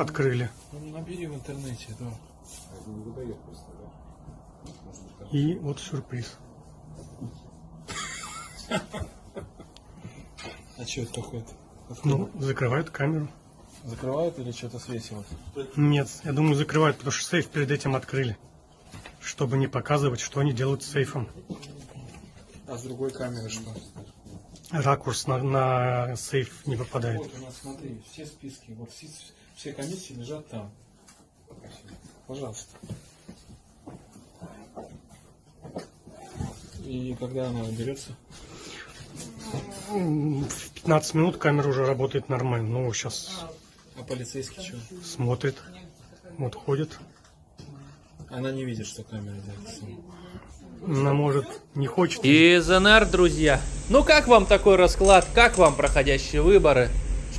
открыли. Ну, набери в интернете, да. И вот сюрприз. А что это такое-то? Ну, закрывают камеру. Закрывают или что-то свесилось? Нет, я думаю, закрывают, потому что сейф перед этим открыли. Чтобы не показывать, что они делают с сейфом. А с другой камеры что? Ракурс на, на сейф не попадает. Вот у нас, смотри, все списки, вот все, комиссии лежат там. Пожалуйста. И когда она берется? М, В 15 минут камера уже работает нормально. Ну, сейчас А полицейский что? смотрит. Вот ходит. Она не видит, что камера делается. Она, может, не хочет. Из НР, друзья. Ну как вам такой расклад? Как вам проходящие выборы?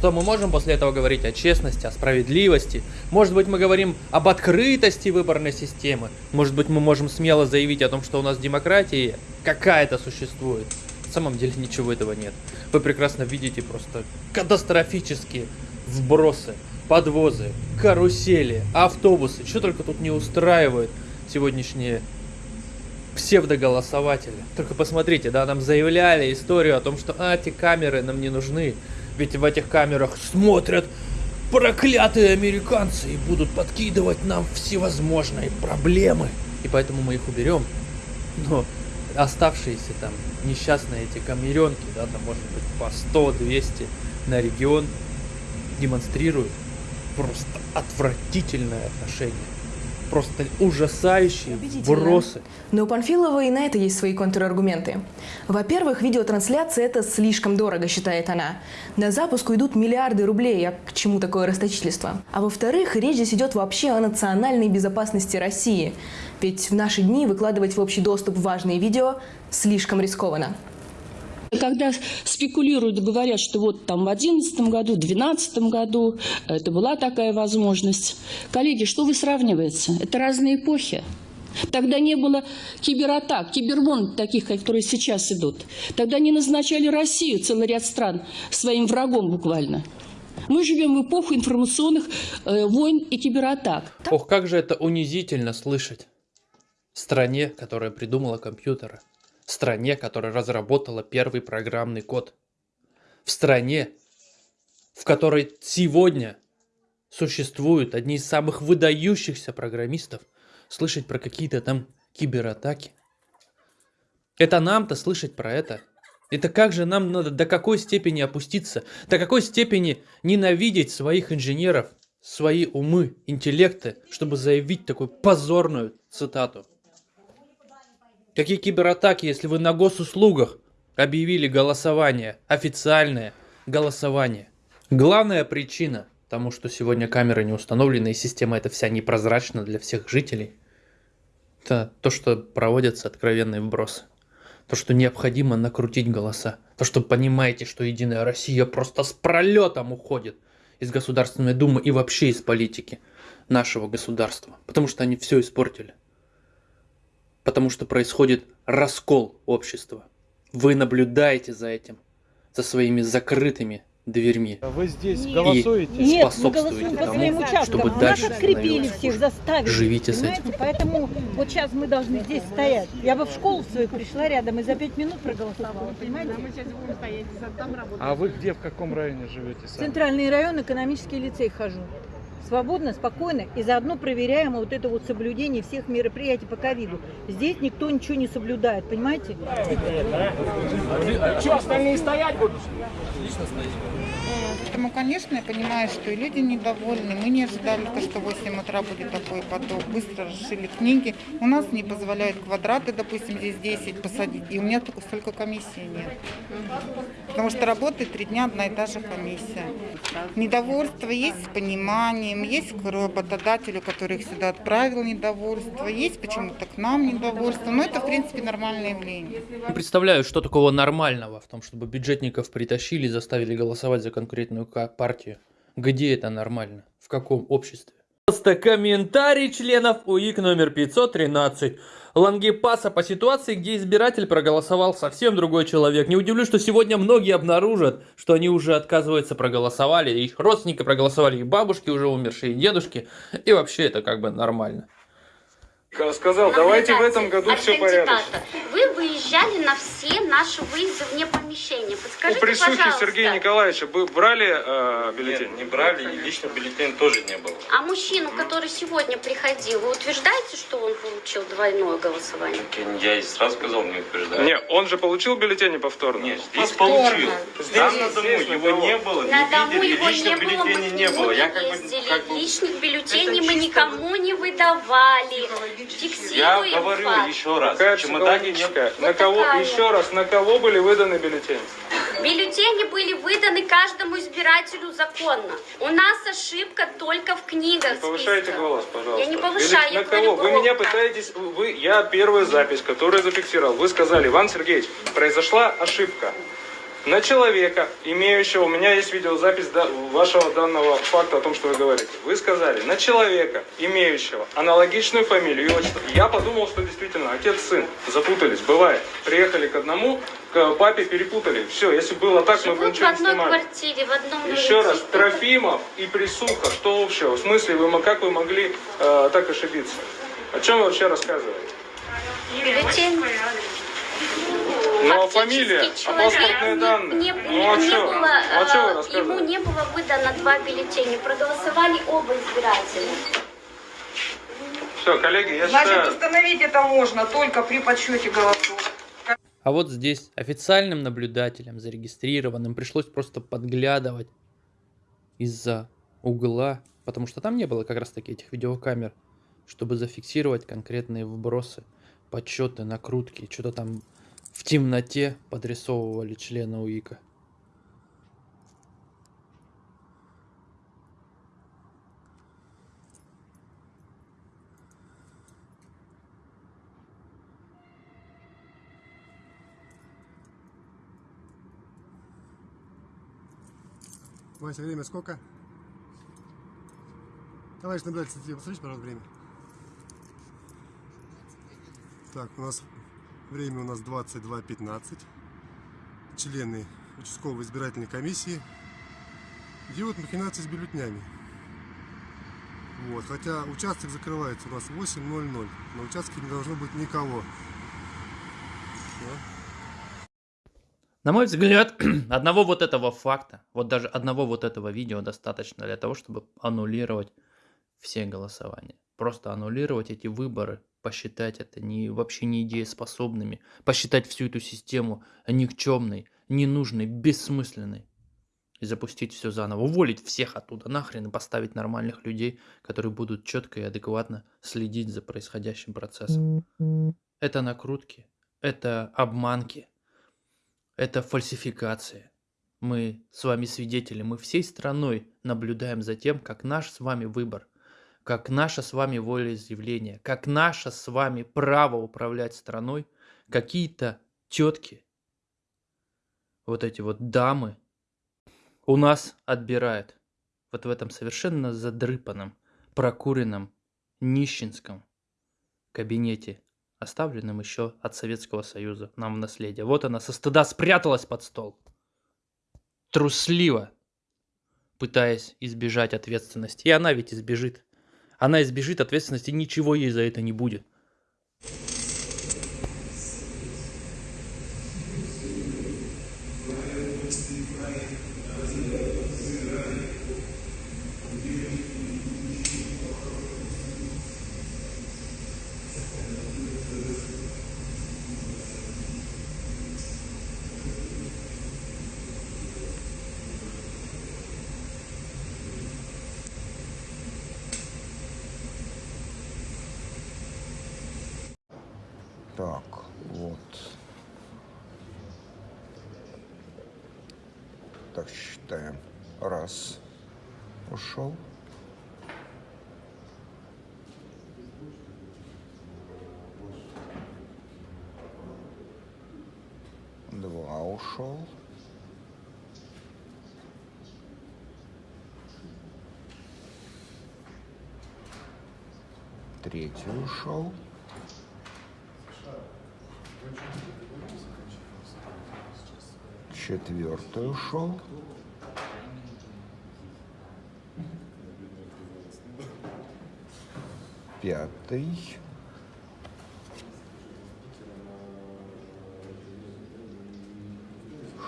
Что мы можем после этого говорить о честности, о справедливости? Может быть мы говорим об открытости выборной системы? Может быть мы можем смело заявить о том, что у нас демократия какая-то существует? На самом деле ничего этого нет. Вы прекрасно видите просто катастрофические вбросы, подвозы, карусели, автобусы. Что только тут не устраивают сегодняшние псевдоголосователи. Только посмотрите, да, нам заявляли историю о том, что а, эти камеры нам не нужны. Ведь в этих камерах смотрят проклятые американцы и будут подкидывать нам всевозможные проблемы. И поэтому мы их уберем. Но оставшиеся там несчастные эти камеренки, да, там может быть по 100-200 на регион, демонстрируют просто отвратительное отношение. Просто ужасающие вбросы. Но у Панфилова и на это есть свои контраргументы. Во-первых, видеотрансляция – это слишком дорого, считает она. На запуск уйдут миллиарды рублей, а к чему такое расточительство? А во-вторых, речь здесь идет вообще о национальной безопасности России. Ведь в наши дни выкладывать в общий доступ важные видео слишком рискованно. Когда спекулируют, говорят, что вот там в 2011 году, в 2012 году это была такая возможность. Коллеги, что вы сравниваете? Это разные эпохи. Тогда не было кибератак, кибербомб таких, которые сейчас идут. Тогда не назначали Россию, целый ряд стран, своим врагом буквально. Мы живем в эпоху информационных э, войн и кибератак. Ох, как же это унизительно слышать. В стране, которая придумала компьютеры. В стране, которая разработала первый программный код. В стране, в которой сегодня существуют одни из самых выдающихся программистов, слышать про какие-то там кибератаки. Это нам-то слышать про это. Это как же нам надо до какой степени опуститься, до какой степени ненавидеть своих инженеров, свои умы, интеллекты, чтобы заявить такую позорную цитату. Какие кибератаки, если вы на госуслугах объявили голосование, официальное голосование? Главная причина тому, что сегодня камеры не установлены и система эта вся непрозрачна для всех жителей, это то, что проводятся откровенные вбросы. То, что необходимо накрутить голоса. То, что понимаете, что Единая Россия просто с пролетом уходит из Государственной Думы и вообще из политики нашего государства. Потому что они все испортили. Потому что происходит раскол общества. Вы наблюдаете за этим, за своими закрытыми дверьми. Вы здесь Нет. голосуете? Нет, мы способствуете голосуем по тому, своим участкам. чтобы Нас дальше открепили всех, заставили. Живите с этим. Поэтому вот сейчас мы должны здесь стоять. Я бы в школу свою пришла рядом и за пять минут проголосовала, понимаете? А вы где, в каком районе живете сами? Центральный район, экономический лицей хожу. Свободно, спокойно и заодно проверяем вот это вот соблюдение всех мероприятий по ковиду. Здесь никто ничего не соблюдает, понимаете? Поэтому, конечно, я понимаю, что и люди недовольны. Мы не ожидали, то, что в 8 утра будет такой поток. Быстро расшили книги. У нас не позволяют квадраты, допустим, здесь 10 посадить. И у меня только столько комиссии нет. Потому что работает три дня одна и та же комиссия. Недовольство есть с пониманием, есть к работодателю, который их сюда отправил недовольство, есть почему-то к нам недовольство. Но это, в принципе, нормальное явление. Представляю, что такого нормального в том, чтобы бюджетников притащили и заставили голосовать за конкретную партию. Где это нормально? В каком обществе? Просто комментарий членов УИК номер 513. Лангепаса по ситуации, где избиратель проголосовал совсем другой человек. Не удивлюсь, что сегодня многие обнаружат, что они уже отказываются проголосовали, их родственники проголосовали, и бабушки уже умершие, и дедушки. И вообще это как бы нормально. Сказал, давайте в этом году все порядочно. Вы выезжали на все наши выезды вне помещения. У Подскажите, присутствии пожалуйста, Сергея Николаевича бы брали э, бюллетень? Нет, не брали, и лично бюллетень тоже не было. а мужчину, который сегодня приходил, вы утверждаете, что он получил двойное голосование? Так Я и сразу сказал, не утверждаю. Нет, он же получил бюллетень повторно? Нет, здесь получил. Там на дому здесь на его не было, На не дому видели, его лично не было, бюллетеней не было. Я как бы, ездили, как бы личных бюллетеней это мы никому не выдавали. Я Фиксируем говорю факт. еще раз, в чемодане не На кого, еще раз, на кого были выданы бюллетени? Бюллетени были выданы каждому избирателю законно. У нас ошибка только в книгах. Повышайте списка. голос, пожалуйста. Я не повышаю, я На кого? Вы меня пытаетесь... Вы, я первая запись, которую зафиксировал. Вы сказали, Иван Сергеевич, произошла ошибка. На человека, имеющего, у меня есть видеозапись да- вашего данного факта о том, что вы говорите. Вы сказали, на человека, имеющего аналогичную фамилию и отчество. Я подумал, что действительно отец-сын запутались, бывает. Приехали к одному, к папе перепутали. Все, если было так, мы бы Живут в ничего не одной снимали. квартире, в одном Еще доме. раз, Трофимов и Присуха, что общего? В смысле, вы, как вы могли э, так ошибиться? О чем вы вообще рассказываете? Бюллетень. Ну, а фамилия, а паспортные не- данные? не- ну, а не что? было, Ну, а что вы э, ему не было выдано два бюллетеня. Проголосовали оба избирателя. Все, коллеги, я Значит, считаю... установить это можно только при подсчете голосов. А вот здесь официальным наблюдателям, зарегистрированным, пришлось просто подглядывать из-за угла, потому что там не было как раз таки этих видеокамер, чтобы зафиксировать конкретные вбросы, подсчеты, накрутки, что-то там в темноте подрисовывали члены УИКа. Вася, время сколько? Товарищ наблюдатель, посмотрите, пожалуйста, время. Так, у нас время у нас 22.15. Члены участковой избирательной комиссии делают махинации с бюллетнями. Вот, хотя участок закрывается у нас в 8.00. На участке не должно быть никого. На мой взгляд, одного вот этого факта, вот даже одного вот этого видео достаточно для того, чтобы аннулировать все голосования. Просто аннулировать эти выборы, посчитать это не, вообще не идееспособными, посчитать всю эту систему никчемной, ненужной, бессмысленной. И запустить все заново, уволить всех оттуда нахрен и поставить нормальных людей, которые будут четко и адекватно следить за происходящим процессом. Это накрутки, это обманки, это фальсификация. Мы с вами свидетели, мы всей страной наблюдаем за тем, как наш с вами выбор, как наше с вами волеизъявление, как наше с вами право управлять страной, какие-то тетки, вот эти вот дамы, у нас отбирают. Вот в этом совершенно задрыпанном, прокуренном, нищенском кабинете оставленным еще от Советского Союза нам в наследие. Вот она со стыда спряталась под стол. Трусливо, пытаясь избежать ответственности. И она ведь избежит. Она избежит ответственности, ничего ей за это не будет. Так, вот. Так, считаем. Раз. Ушел. Два ушел. Третий ушел. Четвертый ушел. Пятый.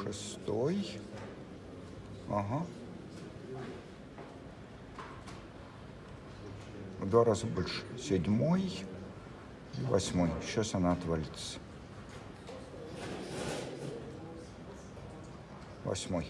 Шестой. Ага. В два раза больше. Седьмой восьмой. Сейчас она отвалится. Восьмой.